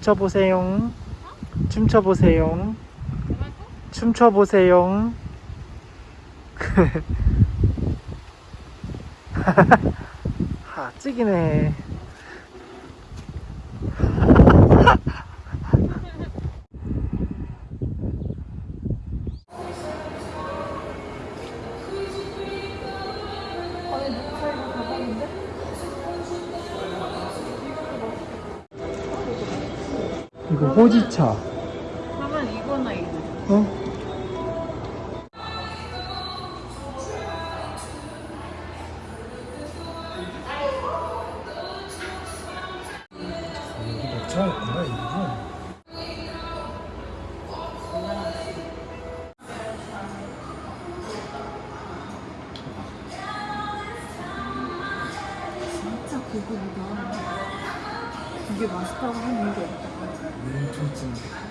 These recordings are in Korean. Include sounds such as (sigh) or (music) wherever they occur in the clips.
춤춰보세요. 춤춰보세요. 춤춰보세요. (laughs) 하, 찍이네. 이거 호지차. 그러면 이거나 이거. 어? 녹차였구나 이거. 진짜 그거보다 이게 맛있다고 하는 게 없다. 눈 통증.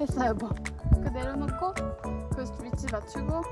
했어 여보. 그 내려놓고 그 위치 맞추고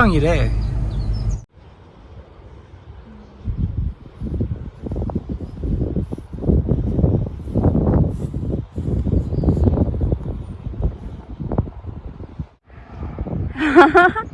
식상이래 (laughs)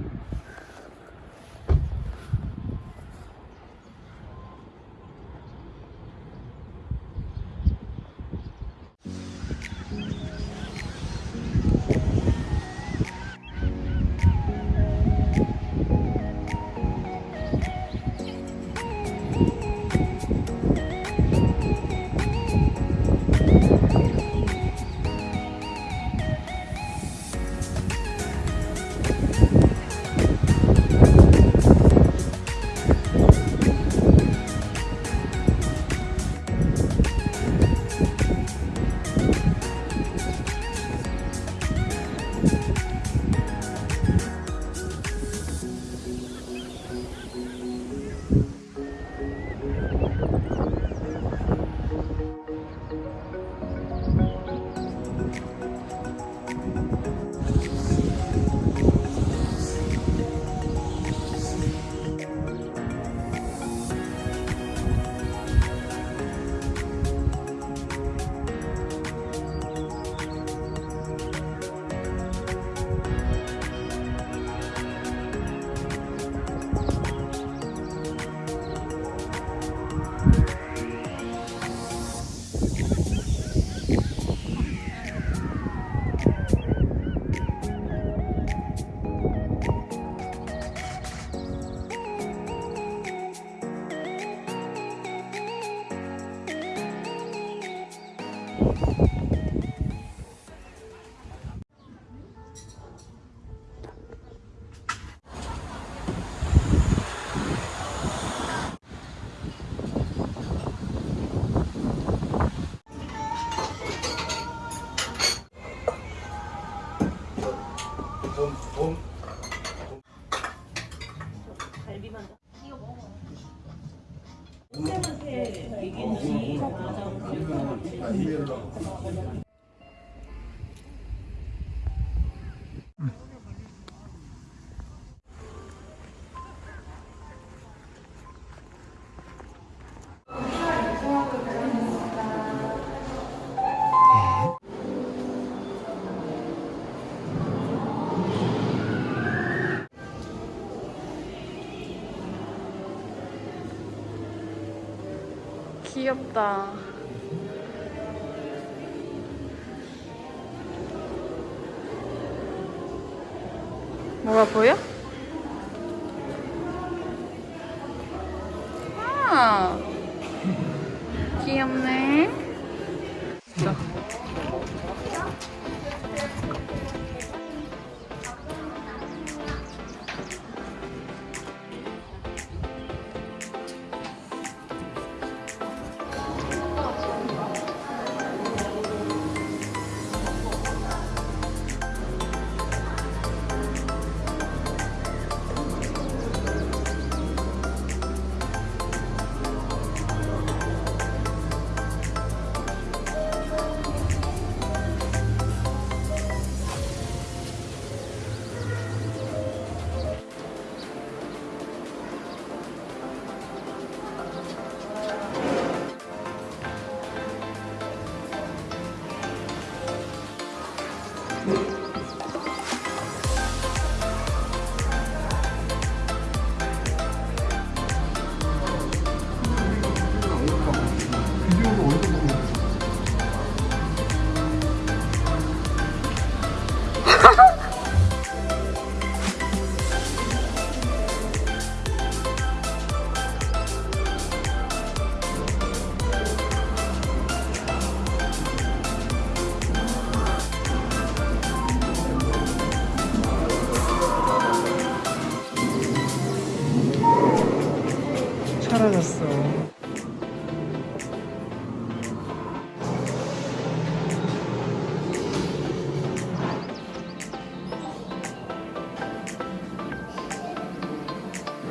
귀엽다. 뭐가 보여?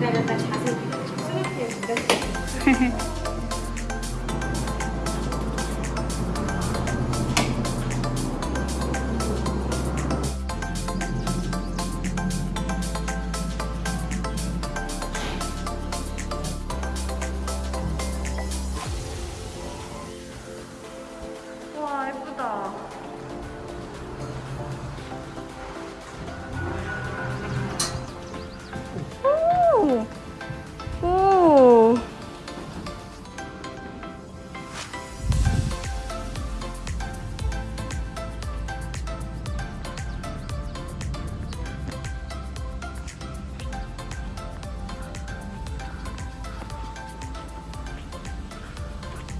와, (laughs)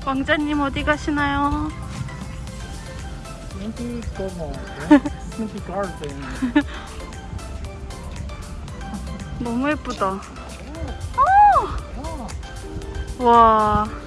왕자님 어디 가시나요? 가든. (laughs) 너무 예쁘다. 와.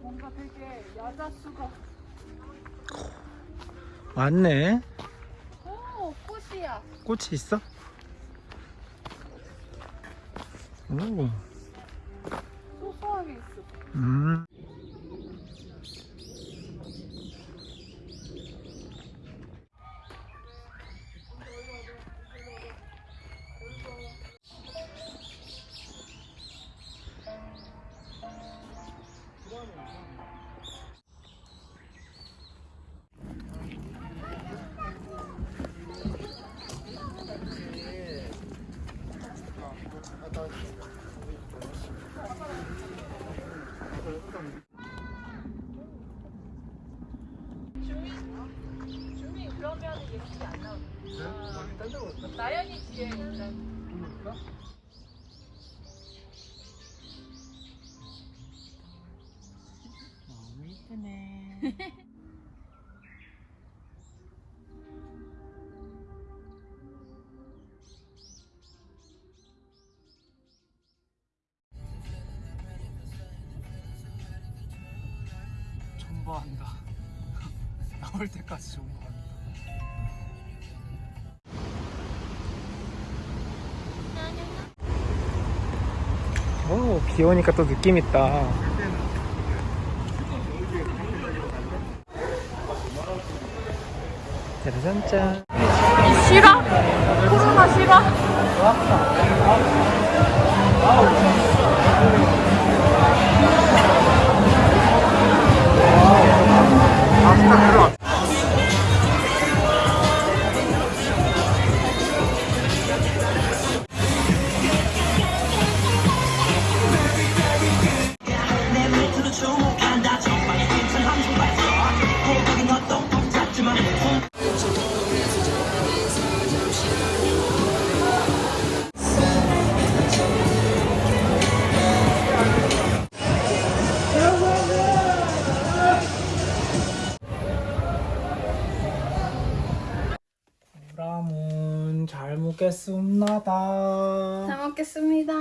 뭔가 되게 야자수가. 왔네. 오, 꽃이야. 꽃이 있어? 오. 소소하게 있어. 음. 너무 이쁘네. 존버한다. (laughs) 나올 때까지 존버 오, 비 오니까 또 느낌 있다. 짜라잔짠. 싫어? 코로나 싫어? 잘 먹겠습니다. 잘 먹겠습니다.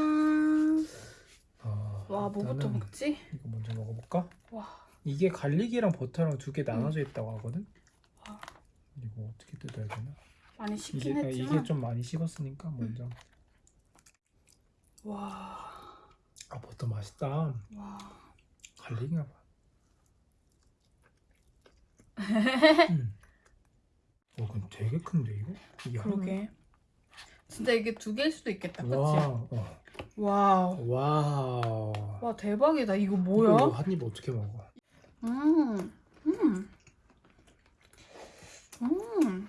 어, 와, 뭐부터 먹지? 이거 먼저 먹어볼까? 와, 이게 갈릭이랑 버터랑 두 개 나눠져 있다고 하거든. 와. 이거 어떻게 뜯어야 되나? 많이 이게 식긴 아, 했지만. 이게 좀 많이 식었으니까 먼저. 와, 아 버터 맛있다. 와. 갈릭인가 봐. (laughs) 음. 어, 근데 되게 큰데 이거? 이게 그러게. 진짜 이게 두 개일 수도 있겠다? 그치? 와, 어. Wow. Wow. 와, 대박이다. 이거 이거 뭐야? 한입 어떻게 먹어? 음, 음. 음.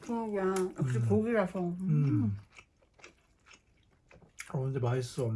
그러게야. 역시 음. 고기라서. 음. 어 근데 맛있어.